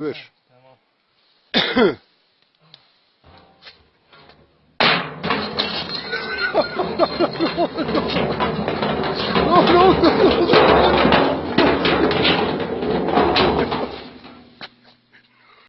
Buyur. Tamam.